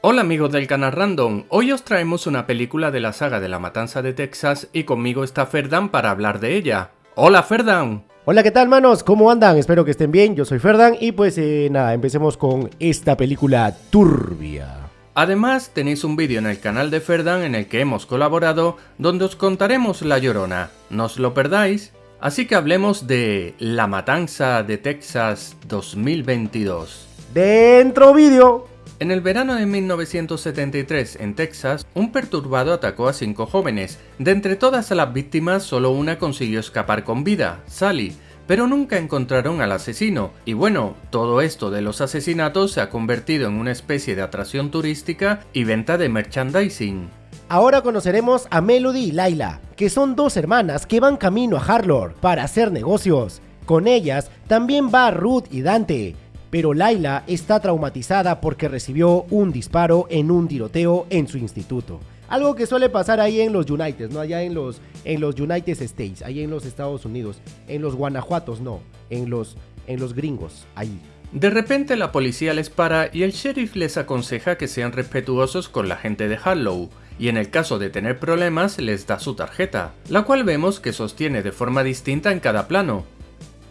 Hola amigos del canal Random, hoy os traemos una película de la saga de la Matanza de Texas y conmigo está Ferdan para hablar de ella. ¡Hola Ferdan! Hola, ¿qué tal, manos? ¿Cómo andan? Espero que estén bien. Yo soy Ferdan y pues eh, nada, empecemos con esta película turbia. Además, tenéis un vídeo en el canal de Ferdan en el que hemos colaborado donde os contaremos La Llorona. No os lo perdáis. Así que hablemos de La Matanza de Texas 2022. ¡Dentro vídeo! En el verano de 1973, en Texas, un perturbado atacó a cinco jóvenes. De entre todas las víctimas, solo una consiguió escapar con vida, Sally, pero nunca encontraron al asesino. Y bueno, todo esto de los asesinatos se ha convertido en una especie de atracción turística y venta de merchandising. Ahora conoceremos a Melody y Laila, que son dos hermanas que van camino a Harlor para hacer negocios. Con ellas también va Ruth y Dante, pero Laila está traumatizada porque recibió un disparo en un tiroteo en su instituto. Algo que suele pasar ahí en los United, no allá en los, en los United States, ahí en los Estados Unidos, en los Guanajuatos no, en los, en los gringos, ahí. De repente la policía les para y el sheriff les aconseja que sean respetuosos con la gente de Harlow, y en el caso de tener problemas les da su tarjeta, la cual vemos que sostiene de forma distinta en cada plano,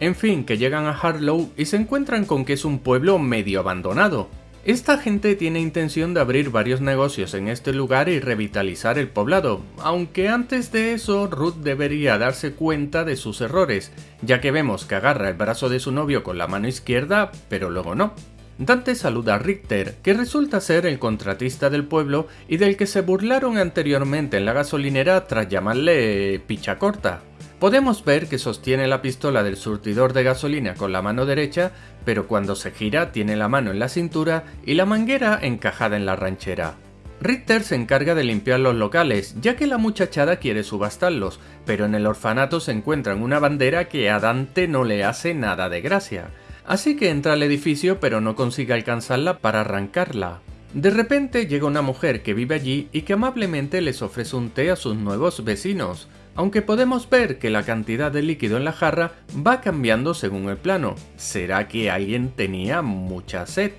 en fin, que llegan a Harlow y se encuentran con que es un pueblo medio abandonado. Esta gente tiene intención de abrir varios negocios en este lugar y revitalizar el poblado, aunque antes de eso Ruth debería darse cuenta de sus errores, ya que vemos que agarra el brazo de su novio con la mano izquierda, pero luego no. Dante saluda a Richter, que resulta ser el contratista del pueblo y del que se burlaron anteriormente en la gasolinera tras llamarle picha corta. Podemos ver que sostiene la pistola del surtidor de gasolina con la mano derecha, pero cuando se gira tiene la mano en la cintura y la manguera encajada en la ranchera. Richter se encarga de limpiar los locales, ya que la muchachada quiere subastarlos, pero en el orfanato se encuentran una bandera que a Dante no le hace nada de gracia. Así que entra al edificio pero no consigue alcanzarla para arrancarla. De repente llega una mujer que vive allí y que amablemente les ofrece un té a sus nuevos vecinos aunque podemos ver que la cantidad de líquido en la jarra va cambiando según el plano. ¿Será que alguien tenía mucha sed?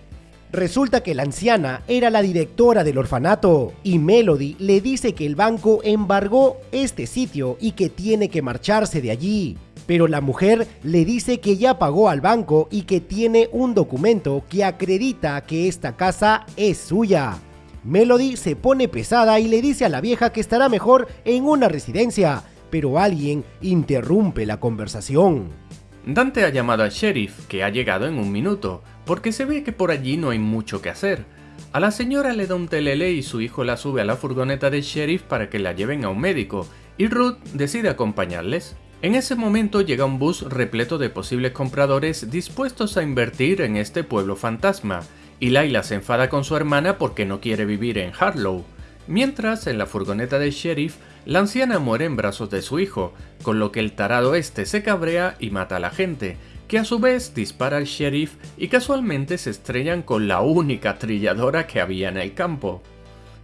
Resulta que la anciana era la directora del orfanato y Melody le dice que el banco embargó este sitio y que tiene que marcharse de allí. Pero la mujer le dice que ya pagó al banco y que tiene un documento que acredita que esta casa es suya. Melody se pone pesada y le dice a la vieja que estará mejor en una residencia, pero alguien interrumpe la conversación. Dante ha llamado al sheriff, que ha llegado en un minuto, porque se ve que por allí no hay mucho que hacer. A la señora le da un telele y su hijo la sube a la furgoneta del sheriff para que la lleven a un médico, y Ruth decide acompañarles. En ese momento llega un bus repleto de posibles compradores dispuestos a invertir en este pueblo fantasma, y Laila se enfada con su hermana porque no quiere vivir en Harlow. Mientras, en la furgoneta del sheriff, la anciana muere en brazos de su hijo, con lo que el tarado este se cabrea y mata a la gente, que a su vez dispara al sheriff y casualmente se estrellan con la única trilladora que había en el campo.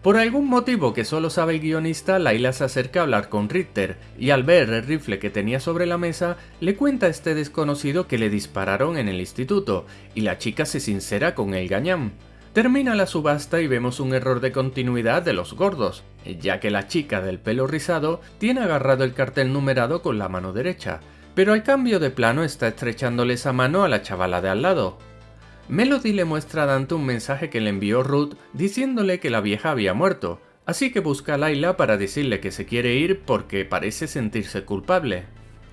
Por algún motivo que solo sabe el guionista, Laila se acerca a hablar con Ritter y al ver el rifle que tenía sobre la mesa, le cuenta a este desconocido que le dispararon en el instituto y la chica se sincera con el gañán. Termina la subasta y vemos un error de continuidad de los gordos, ya que la chica del pelo rizado tiene agarrado el cartel numerado con la mano derecha, pero al cambio de plano está estrechándole esa mano a la chavala de al lado. Melody le muestra a Dante un mensaje que le envió Ruth diciéndole que la vieja había muerto, así que busca a Laila para decirle que se quiere ir porque parece sentirse culpable.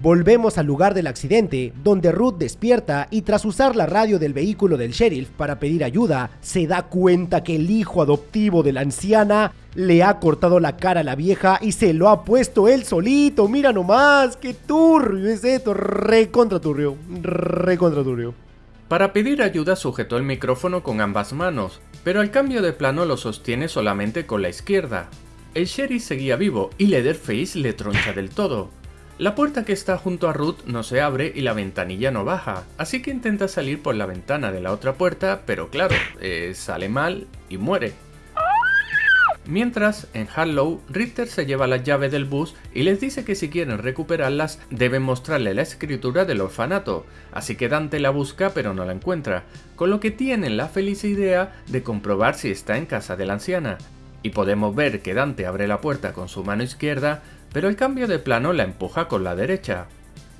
Volvemos al lugar del accidente, donde Ruth despierta y tras usar la radio del vehículo del sheriff para pedir ayuda, se da cuenta que el hijo adoptivo de la anciana le ha cortado la cara a la vieja y se lo ha puesto él solito. Mira nomás, qué turbio es esto, re contra turbio, re contra turbio. Para pedir ayuda sujetó el micrófono con ambas manos, pero al cambio de plano lo sostiene solamente con la izquierda. El sheriff seguía vivo y Leatherface le troncha del todo. La puerta que está junto a Ruth no se abre y la ventanilla no baja, así que intenta salir por la ventana de la otra puerta, pero claro, eh, sale mal y muere. Mientras, en Harlow, Richter se lleva las llaves del bus y les dice que si quieren recuperarlas deben mostrarle la escritura del orfanato, así que Dante la busca pero no la encuentra, con lo que tienen la feliz idea de comprobar si está en casa de la anciana. Y podemos ver que Dante abre la puerta con su mano izquierda, pero el cambio de plano la empuja con la derecha.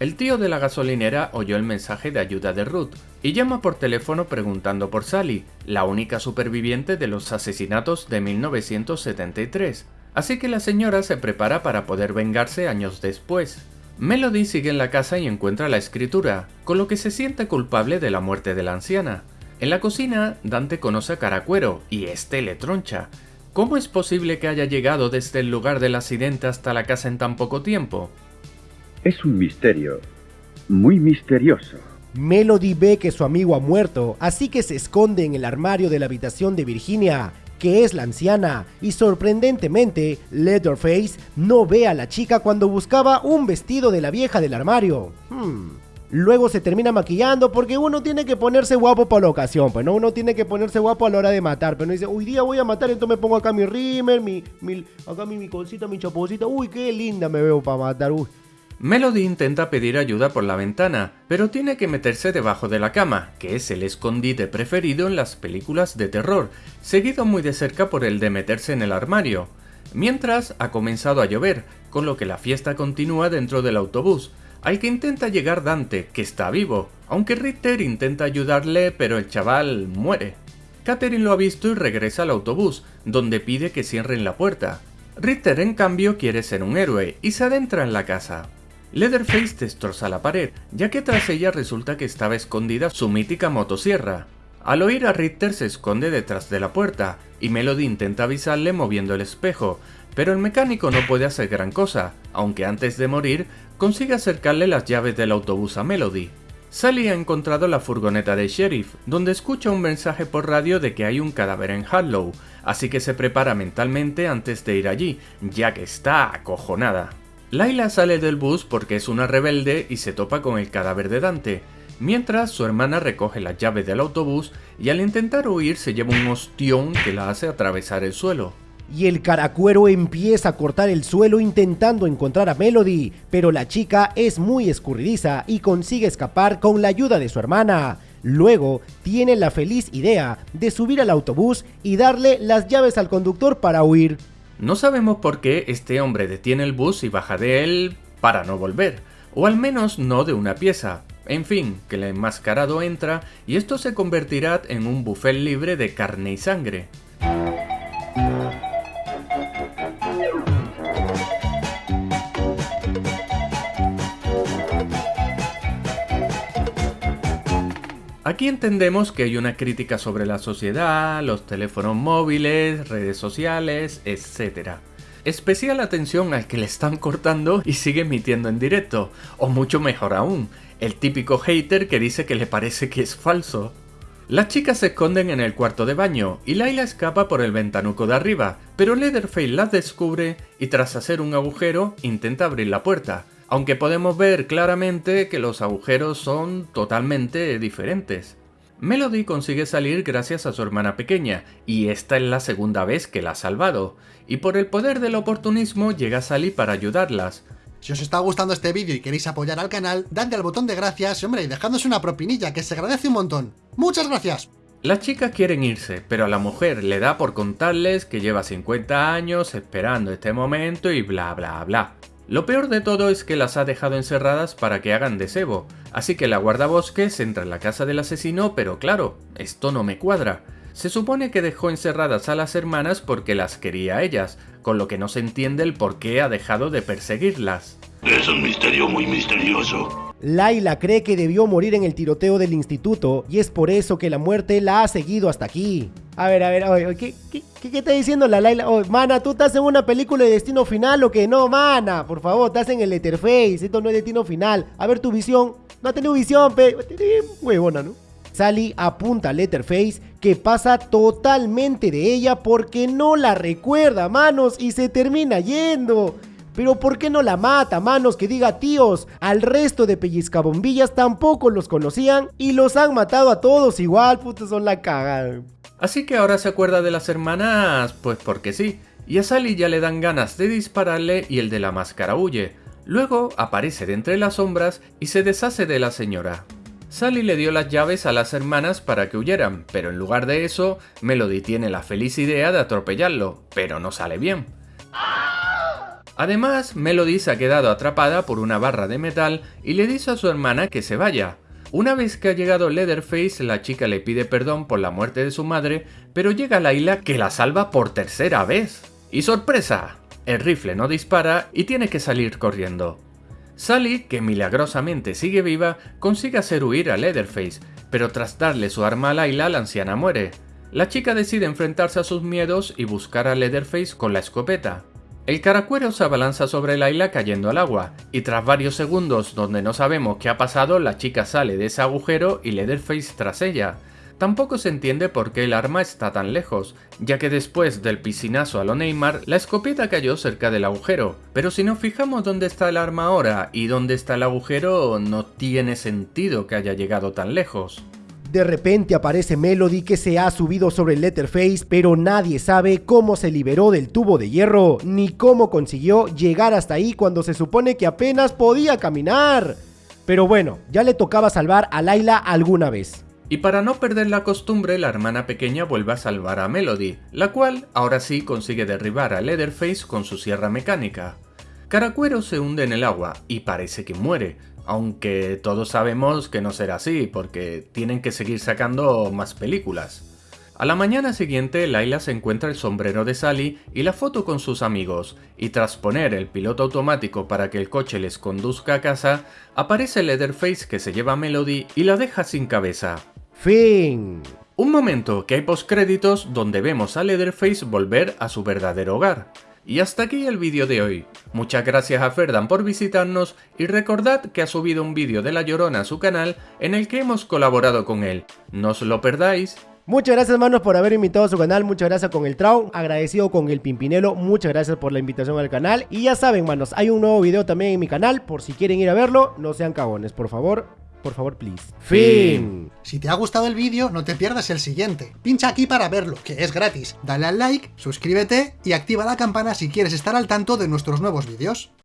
El tío de la gasolinera oyó el mensaje de ayuda de Ruth y llama por teléfono preguntando por Sally, la única superviviente de los asesinatos de 1973. Así que la señora se prepara para poder vengarse años después. Melody sigue en la casa y encuentra la escritura, con lo que se siente culpable de la muerte de la anciana. En la cocina, Dante conoce a Caracuero y este le troncha. ¿Cómo es posible que haya llegado desde el lugar del accidente hasta la casa en tan poco tiempo? Es un misterio, muy misterioso. Melody ve que su amigo ha muerto, así que se esconde en el armario de la habitación de Virginia, que es la anciana, y sorprendentemente, Leatherface no ve a la chica cuando buscaba un vestido de la vieja del armario. Hmm. Luego se termina maquillando porque uno tiene que ponerse guapo para la ocasión, pues no, uno tiene que ponerse guapo a la hora de matar, pero no dice, hoy día voy a matar, entonces me pongo acá mi rímel, mi, mi acá mi, mi mi chaposita, uy, qué linda me veo para matar, uy. Melody intenta pedir ayuda por la ventana, pero tiene que meterse debajo de la cama, que es el escondite preferido en las películas de terror, seguido muy de cerca por el de meterse en el armario. Mientras, ha comenzado a llover, con lo que la fiesta continúa dentro del autobús, al que intenta llegar Dante, que está vivo, aunque Ritter intenta ayudarle, pero el chaval muere. Catherine lo ha visto y regresa al autobús, donde pide que cierren la puerta. Ritter, en cambio, quiere ser un héroe y se adentra en la casa. Leatherface destroza la pared, ya que tras ella resulta que estaba escondida su mítica motosierra. Al oír a Richter se esconde detrás de la puerta, y Melody intenta avisarle moviendo el espejo, pero el mecánico no puede hacer gran cosa, aunque antes de morir consigue acercarle las llaves del autobús a Melody. Sally ha encontrado la furgoneta de sheriff, donde escucha un mensaje por radio de que hay un cadáver en Harlow, así que se prepara mentalmente antes de ir allí, ya que está acojonada. Laila sale del bus porque es una rebelde y se topa con el cadáver de Dante, mientras su hermana recoge las llaves del autobús y al intentar huir se lleva un ostión que la hace atravesar el suelo. Y el caracuero empieza a cortar el suelo intentando encontrar a Melody, pero la chica es muy escurridiza y consigue escapar con la ayuda de su hermana. Luego tiene la feliz idea de subir al autobús y darle las llaves al conductor para huir. No sabemos por qué este hombre detiene el bus y baja de él para no volver, o al menos no de una pieza. En fin, que el enmascarado entra y esto se convertirá en un buffet libre de carne y sangre. Aquí entendemos que hay una crítica sobre la sociedad, los teléfonos móviles, redes sociales, etc. Especial atención al que le están cortando y sigue emitiendo en directo, o mucho mejor aún, el típico hater que dice que le parece que es falso. Las chicas se esconden en el cuarto de baño y Laila escapa por el ventanuco de arriba, pero Leatherface las descubre y tras hacer un agujero intenta abrir la puerta, aunque podemos ver claramente que los agujeros son totalmente diferentes. Melody consigue salir gracias a su hermana pequeña, y esta es la segunda vez que la ha salvado, y por el poder del oportunismo llega Sally para ayudarlas. Si os está gustando este vídeo y queréis apoyar al canal, dadle al botón de gracias y hombre, dejadnos una propinilla que se agradece un montón. ¡Muchas gracias! Las chicas quieren irse, pero a la mujer le da por contarles que lleva 50 años esperando este momento y bla bla bla. Lo peor de todo es que las ha dejado encerradas para que hagan de cebo, así que la guardabosques entra en la casa del asesino, pero claro, esto no me cuadra. Se supone que dejó encerradas a las hermanas porque las quería a ellas, con lo que no se entiende el por qué ha dejado de perseguirlas. Es un misterio muy misterioso. Laila cree que debió morir en el tiroteo del instituto y es por eso que la muerte la ha seguido hasta aquí. A ver, a ver, oye, ¿qué, qué, qué, está diciendo la Laila? mana, ¿tú estás en una película de Destino Final o qué? No, mana, por favor, estás en el Letterface, esto no es Destino Final. A ver tu visión. No ha tenido visión, pe... Huevona, ¿no? Sally apunta a Letterface que pasa totalmente de ella porque no la recuerda, manos, y se termina yendo. Pero ¿por qué no la mata, manos? Que diga tíos. Al resto de pellizcabombillas tampoco los conocían y los han matado a todos igual, putos son la cagada. Así que ahora se acuerda de las hermanas, pues porque sí. y a Sally ya le dan ganas de dispararle y el de la máscara huye. Luego aparece de entre las sombras y se deshace de la señora. Sally le dio las llaves a las hermanas para que huyeran, pero en lugar de eso, Melody tiene la feliz idea de atropellarlo, pero no sale bien. Además, Melody se ha quedado atrapada por una barra de metal y le dice a su hermana que se vaya. Una vez que ha llegado Leatherface, la chica le pide perdón por la muerte de su madre, pero llega Laila que la salva por tercera vez. ¡Y sorpresa! El rifle no dispara y tiene que salir corriendo. Sally, que milagrosamente sigue viva, consigue hacer huir a Leatherface, pero tras darle su arma a Laila, la anciana muere. La chica decide enfrentarse a sus miedos y buscar a Leatherface con la escopeta. El caracuero se abalanza sobre Laila cayendo al agua, y tras varios segundos donde no sabemos qué ha pasado, la chica sale de ese agujero y Leatherface tras ella. Tampoco se entiende por qué el arma está tan lejos, ya que después del piscinazo a lo Neymar, la escopeta cayó cerca del agujero. Pero si nos fijamos dónde está el arma ahora y dónde está el agujero, no tiene sentido que haya llegado tan lejos. De repente aparece Melody que se ha subido sobre Letterface, pero nadie sabe cómo se liberó del tubo de hierro, ni cómo consiguió llegar hasta ahí cuando se supone que apenas podía caminar. Pero bueno, ya le tocaba salvar a Laila alguna vez. Y para no perder la costumbre, la hermana pequeña vuelve a salvar a Melody, la cual ahora sí consigue derribar a Leatherface con su sierra mecánica. Caracuero se hunde en el agua y parece que muere, aunque todos sabemos que no será así, porque tienen que seguir sacando más películas. A la mañana siguiente, Laila se encuentra el sombrero de Sally y la foto con sus amigos, y tras poner el piloto automático para que el coche les conduzca a casa, aparece Leatherface que se lleva a Melody y la deja sin cabeza. Fin. Un momento que hay postcréditos donde vemos a Leatherface volver a su verdadero hogar. Y hasta aquí el vídeo de hoy. Muchas gracias a Ferdan por visitarnos y recordad que ha subido un vídeo de La Llorona a su canal en el que hemos colaborado con él. No os lo perdáis. Muchas gracias manos por haber invitado a su canal, muchas gracias con el Trau, agradecido con el Pimpinelo, muchas gracias por la invitación al canal y ya saben manos, hay un nuevo video también en mi canal, por si quieren ir a verlo, no sean cagones, por favor, por favor, please. Fin. Si te ha gustado el vídeo, no te pierdas el siguiente. Pincha aquí para verlo, que es gratis. Dale al like, suscríbete y activa la campana si quieres estar al tanto de nuestros nuevos vídeos.